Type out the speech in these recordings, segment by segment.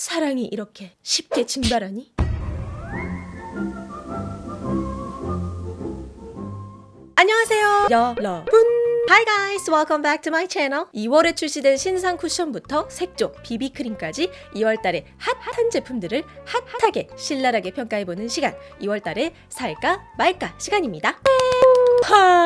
사랑이 이렇게 쉽게 증발하니? 안녕하세요 여러분. Hi guys, welcome back to my channel. 2월에 출시된 신상 쿠션부터 색조, 비비크림까지 2월달에 핫한 제품들을 핫하게 신랄하게 평가해보는 시간. 2월달에 살까 말까 시간입니다. 하...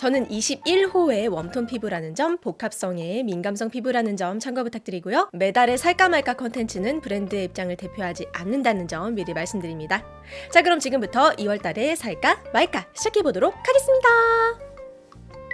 저는 21호의 웜톤 피부라는 점, 복합성의 민감성 피부라는 점 참고 부탁드리고요. 매달의 살까 말까 컨텐츠는 브랜드의 입장을 대표하지 않는다는 점 미리 말씀드립니다. 자 그럼 지금부터 2월달에 살까 말까 시작해보도록 하겠습니다.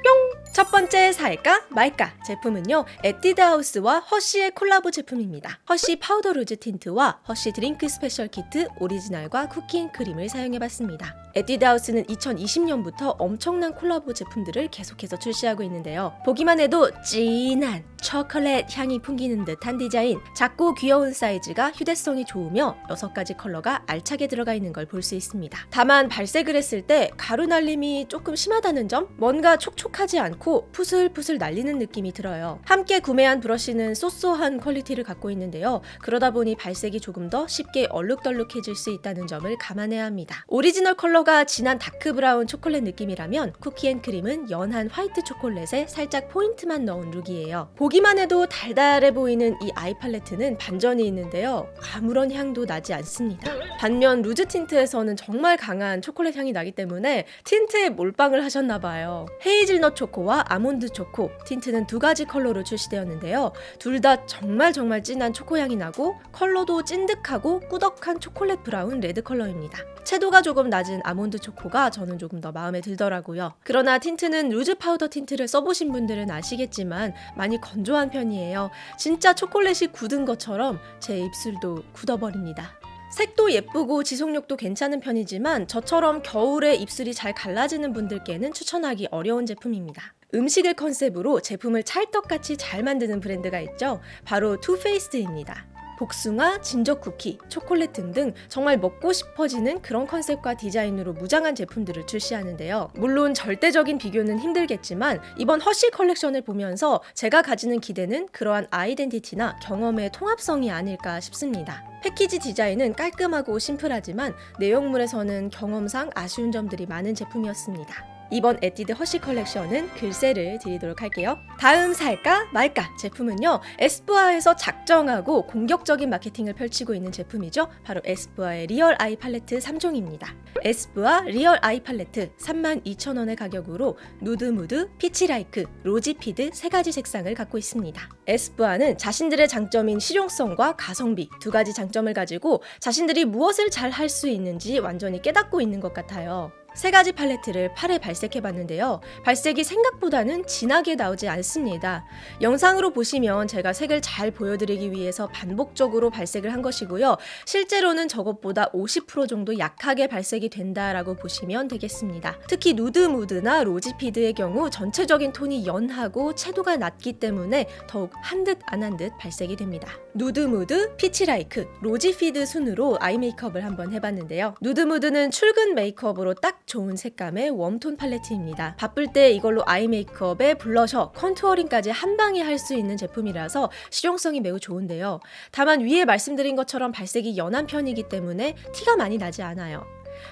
뿅! 첫 번째 살까 말까 제품은요 에뛰드하우스와 허쉬의 콜라보 제품입니다 허쉬 파우더 루즈 틴트와 허쉬 드링크 스페셜 키트 오리지널과 쿠키앤크림을 사용해봤습니다 에뛰드하우스는 2020년부터 엄청난 콜라보 제품들을 계속해서 출시하고 있는데요. 보기만 해도 진한 초콜릿 향이 풍기는 듯한 디자인, 작고 귀여운 사이즈가 휴대성이 좋으며 6가지 컬러가 알차게 들어가 있는 걸 볼 수 있습니다. 다만 발색을 했을 때 가루 날림이 조금 심하다는 점? 뭔가 촉촉하지 않고 푸슬푸슬 날리는 느낌이 들어요. 함께 구매한 브러쉬는 so so한 quality를 갖고 있는데요. 그러다 보니 발색이 조금 더 쉽게 얼룩덜룩해질 수 있다는 점을 감안해야 합니다. 오리지널 컬러 컬러가 진한 다크 브라운 초콜릿 느낌이라면 쿠키앤크림은 연한 화이트 초콜릿에 살짝 포인트만 넣은 look이에요. 보기만 해도 달달해 보이는 이 eye 팔레트는 반전이 있는데요. 아무런 향도 나지 않습니다. 반면 루즈 틴트에서는 정말 강한 초콜릿 향이 나기 때문에 틴트에 몰빵을 하셨나봐요. 헤이즐넛 초코와 아몬드 초코, 틴트는 두 가지 컬러로 출시되었는데요. 둘 다 정말 정말 진한 초코 향이 나고 컬러도 찐득하고 꾸덕한 초콜릿 브라운 레드 컬러입니다. 채도가 조금 낮은 아몬드 초코가 저는 조금 더 마음에 들더라고요. 그러나 틴트는 루즈 파우더 틴트를 써보신 분들은 아시겠지만 많이 건조한 편이에요. 진짜 초콜릿이 굳은 것처럼 제 입술도 굳어버립니다. 색도 예쁘고 지속력도 괜찮은 편이지만 저처럼 겨울에 입술이 잘 갈라지는 분들께는 추천하기 어려운 제품입니다. 음식을 컨셉으로 제품을 찰떡같이 잘 만드는 브랜드가 있죠. 바로 투페이스드입니다. 복숭아, 진저 쿠키, 초콜릿 등등 정말 먹고 싶어지는 그런 컨셉과 디자인으로 무장한 제품들을 출시하는데요. 물론 절대적인 비교는 힘들겠지만 이번 허쉬 컬렉션을 보면서 제가 가지는 기대는 그러한 identity나 경험의 통합성이 아닐까 싶습니다. 패키지 디자인은 깔끔하고 심플하지만 내용물에서는 경험상 아쉬운 점들이 많은 제품이었습니다. 이번 에뛰드 허쉬 컬렉션은 글쎄를 드리도록 할게요. 다음 살까 말까 제품은요. 에스쁘아에서 작정하고 공격적인 마케팅을 펼치고 있는 제품이죠. 바로 에스쁘아의 리얼 아이 팔레트 3종입니다. 에스쁘아 리얼 아이 팔레트 32,000원의 가격으로 누드 무드, 피치라이크, 로지피드 세 가지 색상을 갖고 있습니다. 에스쁘아는 자신들의 장점인 실용성과 가성비 두 가지 장점을 가지고 자신들이 무엇을 잘 할 수 있는지 완전히 깨닫고 있는 것 같아요. 세 가지 팔레트를 팔에 발색해 봤는데요. 발색이 생각보다는 진하게 나오지 않습니다. 영상으로 보시면 제가 색을 잘 보여드리기 위해서 반복적으로 발색을 한 것이고요. 실제로는 저것보다 50% 정도 약하게 발색이 된다라고 보시면 되겠습니다. 특히 누드 무드나 로지피드의 경우 전체적인 톤이 연하고 채도가 낮기 때문에 더욱 한 듯 안 한 듯 발색이 됩니다. 누드 무드, 피치라이크, 로지피드 순으로 eye 메이크업을 한번 해봤는데요. 누드 무드는 출근 메이크업으로 딱 좋은 색감의 warm톤 팔레트입니다. 바쁠 때 이걸로 eye 메이크업에 블러셔, contouring까지 한 방에 할 수 있는 제품이라서 실용성이 매우 좋은데요. 다만 위에 말씀드린 것처럼 발색이 연한 편이기 때문에 티가 많이 나지 않아요.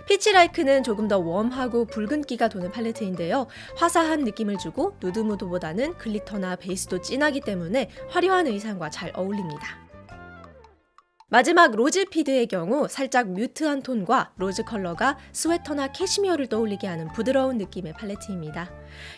피치라이크는 조금 더 warm하고 붉은기가 도는 팔레트인데요. 화사한 느낌을 주고 누드 무드보다는 glitter나 베이스도 진하기 때문에 화려한 의상과 잘 어울립니다. 마지막 로즈 피드의 경우 살짝 mute한 톤과 로즈 컬러가 스웨터나 캐시미어를 떠올리게 하는 부드러운 느낌의 팔레트입니다.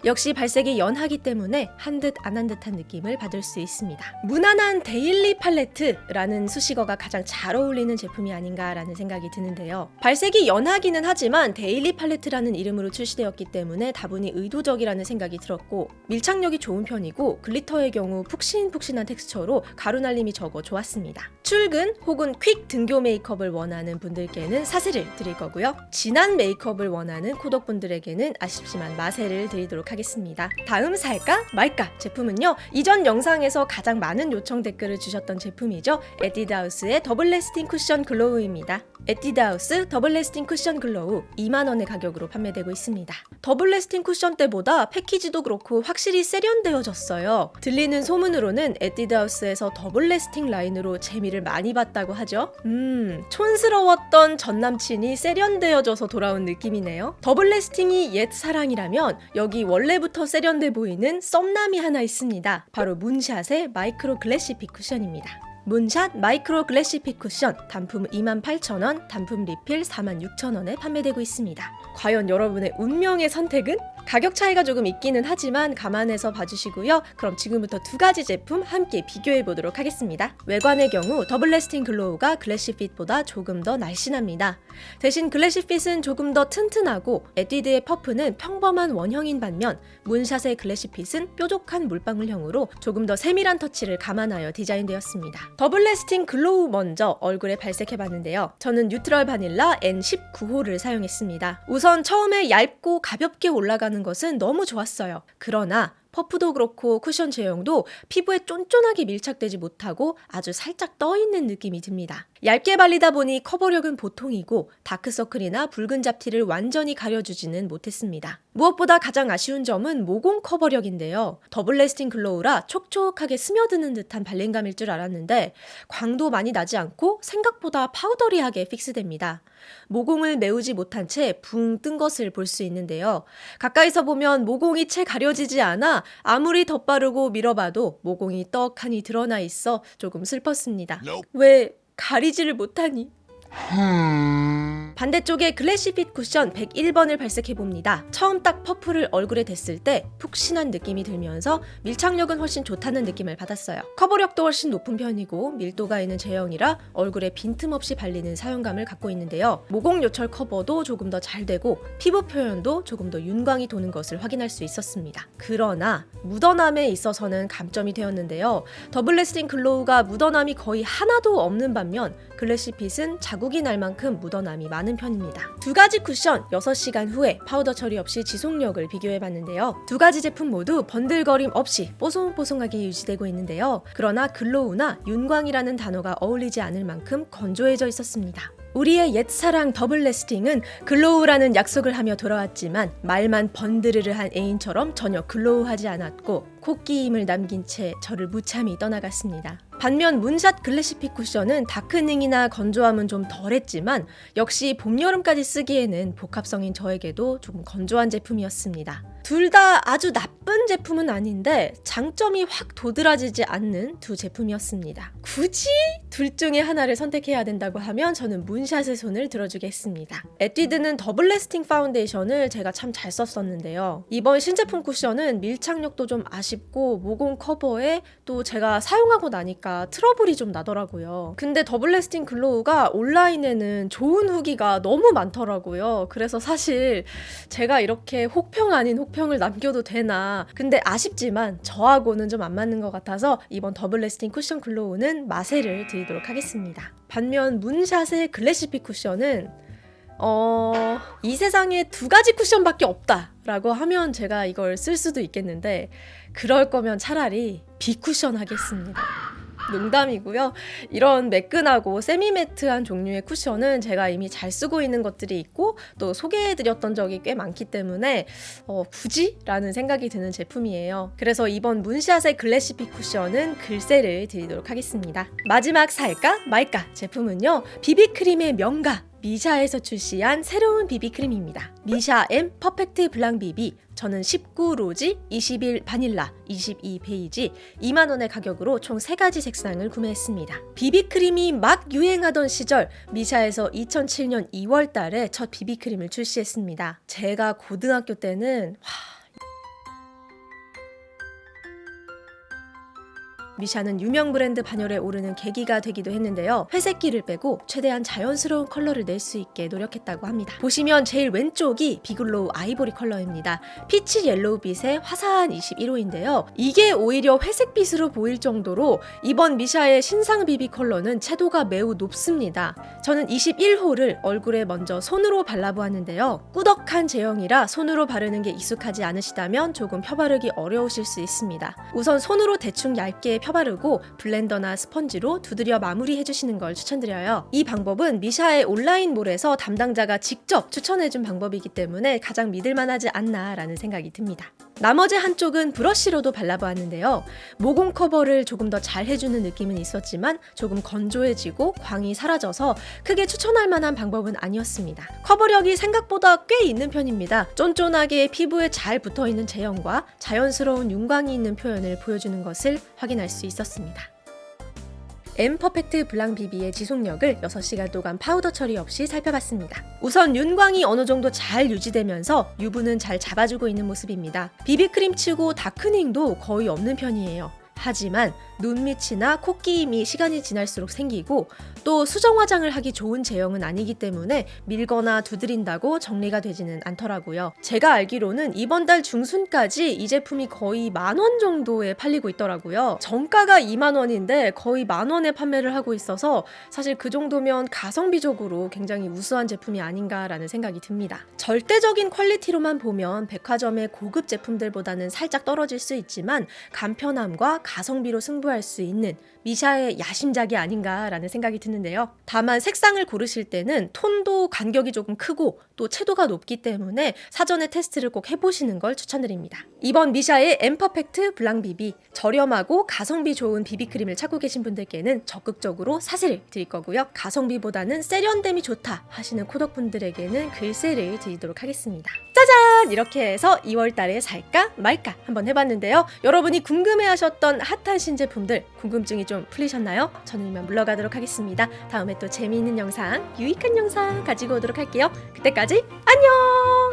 역시 발색이 연하기 때문에 한 듯 안 한 듯한 느낌을 받을 수 있습니다. 무난한 daily 팔레트라는 수식어가 가장 잘 어울리는 제품이 아닌가라는 생각이 드는데요. 발색이 연하기는 하지만 daily 팔레트라는 이름으로 출시되었기 때문에 다분히 의도적이라는 생각이 들었고 밀착력이 좋은 편이고 glitter의 경우 푹신푹신한 텍스처로 가루 날림이 적어 좋았습니다. 출근 혹은 quick 등교 메이크업을 원하는 분들께는 사세를 드릴 거고요. 진한 메이크업을 원하는 코덕분들에게는 아쉽지만 마세를 드리도록 하겠습니다. 다음 살까 말까 제품은요. 이전 영상에서 가장 많은 요청 댓글을 주셨던 제품이죠. 에뛰드하우스의 Double Lasting 쿠션 Glow입니다. 에뛰드하우스 Double Lasting 쿠션 Glow 2만원의 가격으로 판매되고 있습니다. Double Lasting 쿠션 때보다 패키지도 그렇고 확실히 세련되어졌어요. 들리는 소문으로는 에뛰드하우스에서 Double Lasting 라인으로 재미를 많이 봤다고 하죠. 음, 촌스러웠던 전 남친이 세련되어져서 돌아온 느낌이네요. Double Lasting이 옛 사랑이라면 여기 원래부터 세련돼 보이는 썸남이 하나 있습니다. 바로 문샷의 Micro Glassyfit 쿠션입니다. 문샷 Micro Glassyfit 쿠션 단품 28,000원, 단품 리필 46,000원에 판매되고 있습니다. 과연 여러분의 운명의 선택은? 가격 차이가 조금 있기는 하지만 감안해서 봐주시고요. 그럼 지금부터 두 가지 제품 함께 비교해 보도록 하겠습니다. 외관의 경우 Double Lasting Glow가 Glassyfit보다 조금 더 날씬합니다. 대신 Glassyfit은 조금 더 튼튼하고 에뛰드의 퍼프는 평범한 원형인 반면 문샷의 Glassyfit은 뾰족한 물방울형으로 조금 더 세밀한 터치를 감안하여 디자인되었습니다. Double Lasting Glow 먼저 얼굴에 발색해 봤는데요. 저는 Neutral Vanilla N19호를 사용했습니다. 우선 처음에 얇고 가볍게 올라가는 것은 너무 좋았어요. 그러나 퍼프도 그렇고 쿠션 제형도 피부에 쫀쫀하게 밀착되지 못하고 아주 살짝 떠있는 느낌이 듭니다. 얇게 발리다 보니 커버력은 보통이고 다크서클이나 붉은 잡티를 완전히 가려주지는 못했습니다. 무엇보다 가장 아쉬운 점은 모공 커버력인데요. Double Lasting Glow라 촉촉하게 스며드는 듯한 발림감일 줄 알았는데 광도 많이 나지 않고 생각보다 powdery하게 fix됩니다. 모공을 메우지 못한 채 붕 뜬 것을 볼 수 있는데요. 가까이서 보면 모공이 채 가려지지 않아 아무리 덧바르고 밀어봐도 모공이 떡하니 드러나 있어 조금 슬펐습니다. 왜 가리지를 못하니? 반대쪽에 글래시핏 쿠션 101번을 발색해봅니다. 처음 딱 퍼프를 얼굴에 댔을 때 푹신한 느낌이 들면서 밀착력은 훨씬 좋다는 느낌을 받았어요. 커버력도 훨씬 높은 편이고 밀도가 있는 제형이라 얼굴에 빈틈없이 발리는 사용감을 갖고 있는데요. 모공 요철 커버도 조금 더 잘 되고 피부 표현도 조금 더 윤광이 도는 것을 확인할 수 있었습니다. 그러나 묻어남에 있어서는 감점이 되었는데요. Double Lasting Glow가 묻어남이 거의 하나도 없는 반면 Glassyfit은 자국이 날 만큼 묻어남이 많은 편입니다. 두 가지 쿠션 6시간 후에 파우더 처리 없이 지속력을 비교해 봤는데요. 두 가지 제품 모두 번들거림 없이 뽀송뽀송하게 유지되고 있는데요. 그러나 glow나 윤광이라는 단어가 어울리지 않을 만큼 건조해져 있었습니다. 우리의 옛사랑 Double Lasting은 glow라는 약속을 하며 돌아왔지만 말만 번드르르 한 애인처럼 전혀 glow하지 않았고 코끼임을 남긴 채 저를 무참히 떠나갔습니다. 반면 문샷 Glassyfit 쿠션은 darkening이나 건조함은 좀 덜했지만 역시 봄, 여름까지 쓰기에는 복합성인 저에게도 조금 건조한 제품이었습니다. 둘 다 아주 나쁜 제품은 아닌데 장점이 확 도드라지지 않는 두 제품이었습니다. 굳이 둘 중에 하나를 선택해야 된다고 하면 저는 문샷의 손을 들어주겠습니다. 에뛰드는 Double Lasting 파운데이션을 제가 참 잘 썼었는데요. 이번 신제품 쿠션은 밀착력도 좀 아쉽고 모공 커버에 또 제가 사용하고 나니까 트러블이 좀 나더라고요. 근데 Double Lasting Glow가 온라인에는 좋은 후기가 너무 많더라고요. 그래서 사실 제가 이렇게 혹평 아닌 혹평을 남겨도 되나. 근데 아쉽지만 저하고는 좀 안 맞는 것 같아서 이번 Double Lasting 쿠션 Glow는 마세를 드리도록 하겠습니다. 반면 문샷의 Glassyfit 쿠션은 어, 이 세상에 두 가지 쿠션밖에 없다 라고 하면 제가 이걸 쓸 수도 있겠는데 그럴 거면 차라리 비쿠션 하겠습니다. 농담이고요. 이런 매끈하고 semi-matte한 종류의 쿠션은 제가 이미 잘 쓰고 있는 것들이 있고 또 소개해드렸던 적이 꽤 많기 때문에 어, 굳이? 라는 생각이 드는 제품이에요. 그래서 이번 문샷의 Glassyfit 쿠션은 글쎄를 드리도록 하겠습니다. 마지막 살까 말까 제품은요. 비비크림의 명가 미샤에서 출시한 새로운 비비크림입니다. 미샤 M Perfect Blanc BB 저는 19 Rosy, 21 바닐라, 22 Beige 2만원의 가격으로 총 3가지 색상을 구매했습니다. 비비크림이 막 유행하던 시절 미샤에서 2007년 2월 달에 첫 비비크림을 출시했습니다. 제가 고등학교 때는 와, 미샤는 유명 브랜드 반열에 오르는 계기가 되기도 했는데요. 회색기를 빼고 최대한 자연스러운 컬러를 낼 수 있게 노력했다고 합니다. 보시면 제일 왼쪽이 B Glow 아이보리 컬러입니다. peach yellow 빛의 화사한 21호인데요. 이게 오히려 회색빛으로 보일 정도로 이번 미샤의 신상 BB 컬러는 채도가 매우 높습니다. 저는 21호를 얼굴에 먼저 손으로 발라보았는데요. 꾸덕한 제형이라 손으로 바르는 게 익숙하지 않으시다면 조금 펴바르기 어려우실 수 있습니다. 우선 손으로 대충 얇게 펴바르고 블렌더나 스펀지로 두드려 마무리해주시는 걸 추천드려요. 이 방법은 미샤의 온라인몰에서 담당자가 직접 추천해준 방법이기 때문에 가장 믿을만하지 않나 라는 생각이 듭니다. 나머지 한쪽은 브러쉬로도 발라보았는데요. 모공 커버를 조금 더 잘 해주는 느낌은 있었지만 조금 건조해지고 광이 사라져서 크게 추천할 만한 방법은 아니었습니다. 커버력이 생각보다 꽤 있는 편입니다. 쫀쫀하게 피부에 잘 붙어 있는 제형과 자연스러운 윤광이 있는 표현을 보여주는 것을 확인할 수 있었습니다. M Perfect Blanc BB의 지속력을 6시간 동안 파우더 처리 없이 살펴봤습니다. 우선 윤광이 어느 정도 잘 유지되면서 유분은 잘 잡아주고 있는 모습입니다. 비비크림 치고 darkening도 거의 없는 편이에요. 하지만 눈밑이나 코끼임이 시간이 지날수록 생기고 또 수정 화장을 하기 좋은 제형은 아니기 때문에 밀거나 두드린다고 정리가 되지는 않더라고요. 제가 알기로는 이번 달 중순까지 이 제품이 거의 만 원 정도에 팔리고 있더라고요. 정가가 2만 원인데 거의 만 원에 판매를 하고 있어서 사실 그 정도면 가성비적으로 굉장히 우수한 제품이 아닌가라는 생각이 듭니다. 절대적인 퀄리티로만 보면 백화점의 고급 제품들보다는 살짝 떨어질 수 있지만 간편함과 가성비로 승부할 수 있는 미샤의 야심작이 아닌가라는 생각이 드는데요. 다만 색상을 고르실 때는 톤도 간격이 조금 크고 또 채도가 높기 때문에 사전에 테스트를 꼭 해보시는 걸 추천드립니다. 이번 미샤의 엠퍼펙트 블랑 비비 저렴하고 가성비 좋은 비비크림을 찾고 계신 분들께는 적극적으로 사세를 드릴 거고요. 가성비보다는 세련됨이 좋다 하시는 코덕분들에게는 글쎄를 드리도록 하겠습니다. 짜잔! 이렇게 해서 2월 달에 살까 말까 한번 해봤는데요. 여러분이 궁금해하셨던 핫한 신제품들 궁금증이 좀 풀리셨나요? 저는 이만 물러가도록 하겠습니다. 다음에 또 재미있는 영상, 유익한 영상 가지고 오도록 할게요. 그때까지 안녕!